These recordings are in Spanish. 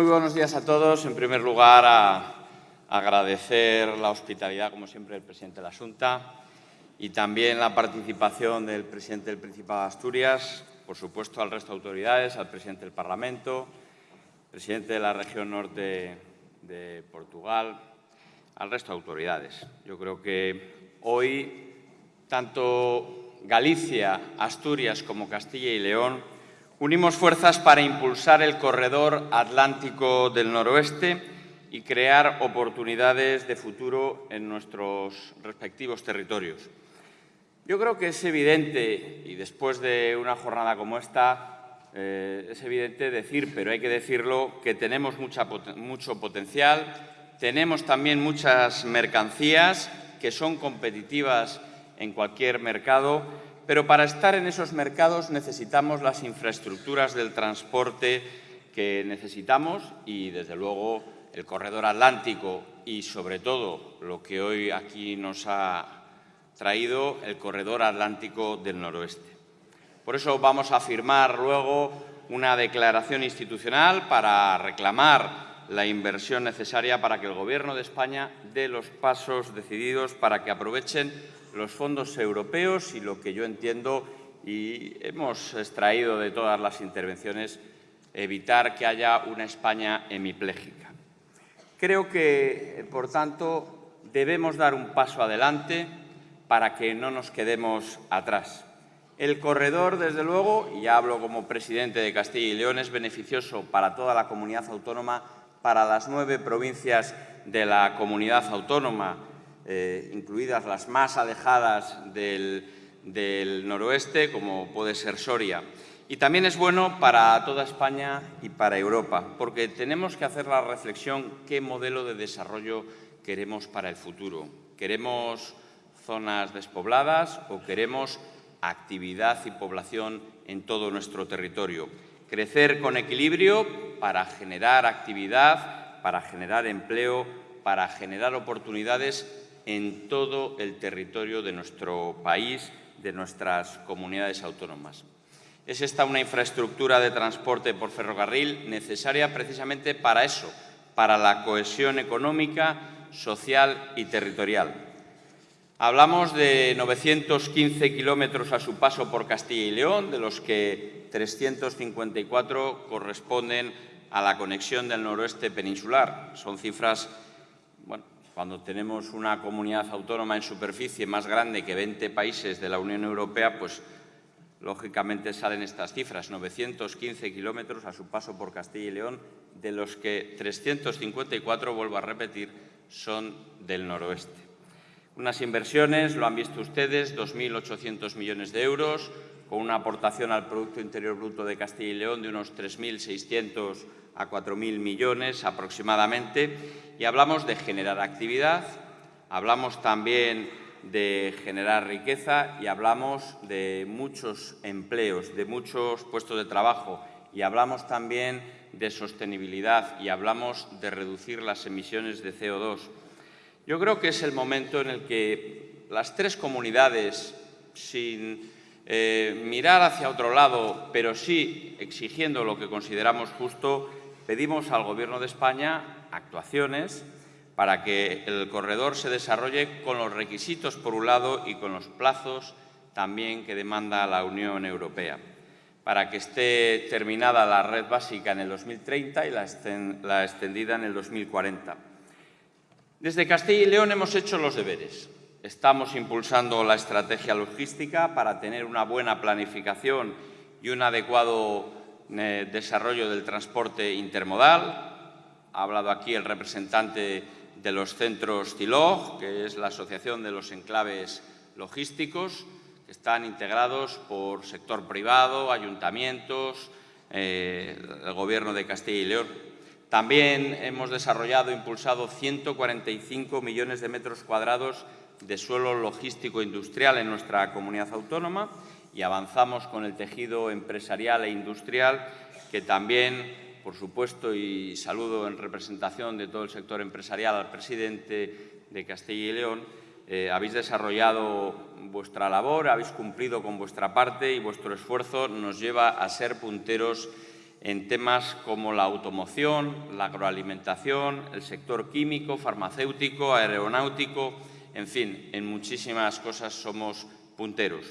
Muy buenos días a todos. En primer lugar, agradecer la hospitalidad, como siempre, del presidente de la Junta y también la participación del presidente del Principado de Asturias, por supuesto al resto de autoridades, al presidente del Parlamento, presidente de la región norte de Portugal, al resto de autoridades. Yo creo que hoy tanto Galicia, Asturias como Castilla y León unimos fuerzas para impulsar el corredor atlántico del noroeste y crear oportunidades de futuro en nuestros respectivos territorios. Yo creo que es evidente, y después de una jornada como esta, eh, es evidente decir, pero hay que decirlo, que tenemos mucho potencial, tenemos también muchas mercancías que son competitivas en cualquier mercado, pero para estar en esos mercados necesitamos las infraestructuras del transporte que necesitamos y, desde luego, el corredor atlántico y, sobre todo, lo que hoy aquí nos ha traído, el corredor atlántico del noroeste. Por eso vamos a firmar luego una declaración institucional para reclamar la inversión necesaria para que el Gobierno de España dé los pasos decididos para que aprovechen los fondos europeos y lo que yo entiendo y hemos extraído de todas las intervenciones, evitar que haya una España hemipléjica. Creo que, por tanto, debemos dar un paso adelante para que no nos quedemos atrás. El corredor, desde luego, y hablo como presidente de Castilla y León, es beneficioso para toda la comunidad autónoma, para las nueve provincias de la comunidad autónoma, eh, incluidas las más alejadas del, del noroeste, como puede ser Soria. Y también es bueno para toda España y para Europa, porque tenemos que hacer la reflexión qué modelo de desarrollo queremos para el futuro. ¿Queremos zonas despobladas o queremos actividad y población en todo nuestro territorio? Crecer con equilibrio para generar actividad, para generar empleo, para generar oportunidades en todo el territorio de nuestro país, de nuestras comunidades autónomas. Es esta una infraestructura de transporte por ferrocarril necesaria precisamente para eso, para la cohesión económica, social y territorial. Hablamos de 915 kilómetros a su paso por Castilla y León, de los que 354 corresponden a la conexión del noroeste peninsular. Son cifras cuando tenemos una comunidad autónoma en superficie más grande que 20 países de la Unión Europea, pues lógicamente salen estas cifras, 915 kilómetros a su paso por Castilla y León, de los que 354, vuelvo a repetir, son del noroeste. Unas inversiones, lo han visto ustedes, 2.800 millones de euros, con una aportación al Producto Interior Bruto de Castilla y León de unos 3.600 a 4.000 millones aproximadamente. Y hablamos de generar actividad, hablamos también de generar riqueza y hablamos de muchos empleos, de muchos puestos de trabajo y hablamos también de sostenibilidad y hablamos de reducir las emisiones de CO2. Yo creo que es el momento en el que las tres comunidades, sin eh, mirar hacia otro lado, pero sí exigiendo lo que consideramos justo, pedimos al Gobierno de España actuaciones para que el corredor se desarrolle con los requisitos, por un lado, y con los plazos también que demanda la Unión Europea, para que esté terminada la red básica en el 2030 y la extendida en el 2040. Desde Castilla y León hemos hecho los deberes. Estamos impulsando la estrategia logística para tener una buena planificación y un adecuado eh, desarrollo del transporte intermodal. Ha hablado aquí el representante de los centros CILOG, que es la Asociación de los Enclaves Logísticos, que están integrados por sector privado, ayuntamientos, eh, el Gobierno de Castilla y León. También hemos desarrollado e impulsado 145 millones de metros cuadrados de suelo logístico industrial en nuestra comunidad autónoma y avanzamos con el tejido empresarial e industrial que también, por supuesto, y saludo en representación de todo el sector empresarial al presidente de Castilla y León, eh, habéis desarrollado vuestra labor, habéis cumplido con vuestra parte y vuestro esfuerzo nos lleva a ser punteros en temas como la automoción, la agroalimentación, el sector químico, farmacéutico, aeronáutico, en fin, en muchísimas cosas somos punteros.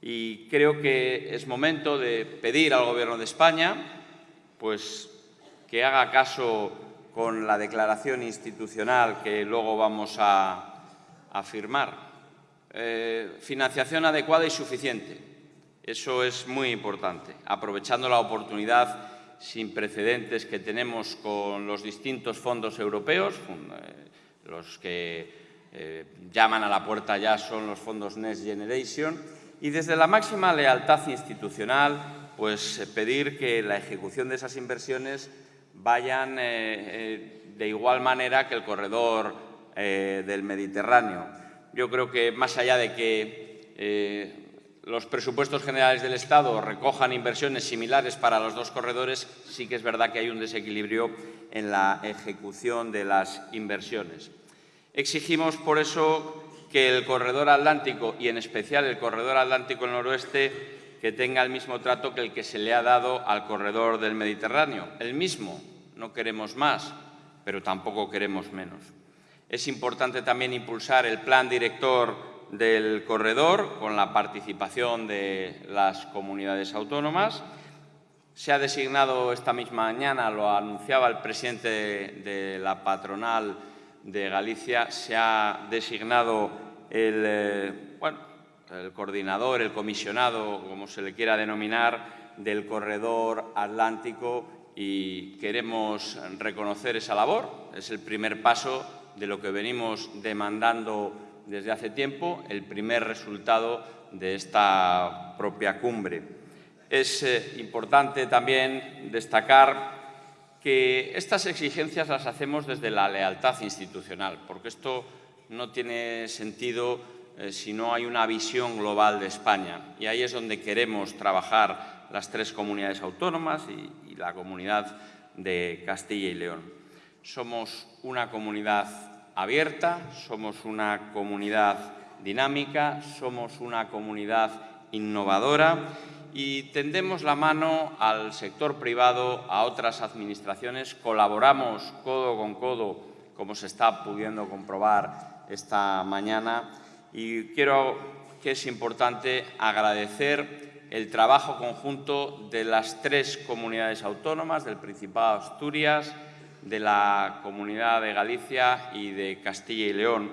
Y creo que es momento de pedir al Gobierno de España pues, que haga caso con la declaración institucional que luego vamos a, firmar. Eh, financiación adecuada y suficiente. Eso es muy importante, aprovechando la oportunidad sin precedentes que tenemos con los distintos fondos europeos, eh, los que eh, llaman a la puerta ya son los fondos Next Generation, y desde la máxima lealtad institucional, pues eh, pedir que la ejecución de esas inversiones vayan de igual manera que el corredor del Mediterráneo. Yo creo que más allá de que los presupuestos generales del Estado recojan inversiones similares para los dos corredores, sí que es verdad que hay un desequilibrio en la ejecución de las inversiones. Exigimos, por eso, que el corredor atlántico, y en especial el corredor atlántico noroeste, que tenga el mismo trato que el que se le ha dado al corredor del Mediterráneo. El mismo, no queremos más, pero tampoco queremos menos. Es importante también impulsar el plan director del corredor con la participación de las comunidades autónomas. Se ha designado esta misma mañana, lo anunciaba el presidente de la patronal de Galicia, se ha designado el, eh, el coordinador, el comisionado, como se le quiera denominar, del corredor atlántico y queremos reconocer esa labor. Es el primer paso de lo que venimos demandando desde hace tiempo el primer resultado de esta propia cumbre. Es eh, importante también destacar que estas exigencias las hacemos desde la lealtad institucional, porque esto no tiene sentido eh, si no hay una visión global de España. Y ahí es donde queremos trabajar las tres comunidades autónomas y la comunidad de Castilla y León. Somos una comunidad abierta, somos una comunidad dinámica, somos una comunidad innovadora y tendemos la mano al sector privado, a otras administraciones, colaboramos codo con codo, como se está pudiendo comprobar esta mañana, y quiero que es importante agradecer el trabajo conjunto de las tres comunidades autónomas, del Principado de Asturias, de la Comunidad de Galicia y de Castilla y León.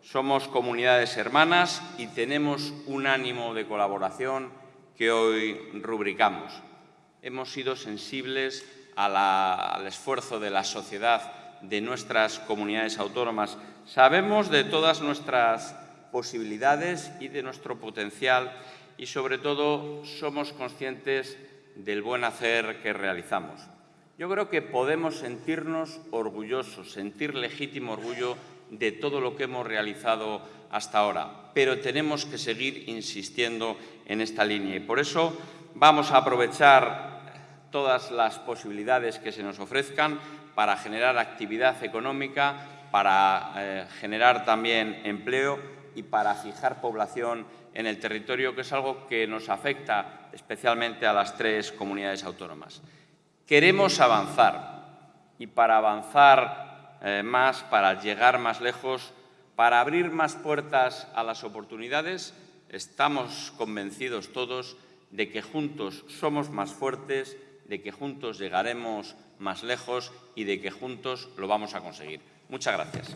Somos comunidades hermanas y tenemos un ánimo de colaboración que hoy rubricamos. Hemos sido sensibles al esfuerzo de la sociedad, de nuestras comunidades autónomas. Sabemos de todas nuestras posibilidades y de nuestro potencial y, sobre todo, somos conscientes del buen hacer que realizamos. Yo creo que podemos sentirnos orgullosos, sentir legítimo orgullo de todo lo que hemos realizado hasta ahora, pero tenemos que seguir insistiendo en esta línea y por eso vamos a aprovechar todas las posibilidades que se nos ofrezcan para generar actividad económica, para eh, generar también empleo y para fijar población en el territorio, que es algo que nos afecta especialmente a las tres comunidades autónomas. Queremos avanzar y para avanzar eh, más, para llegar más lejos, para abrir más puertas a las oportunidades, estamos convencidos todos de que juntos somos más fuertes, de que juntos llegaremos más lejos y de que juntos lo vamos a conseguir. Muchas gracias.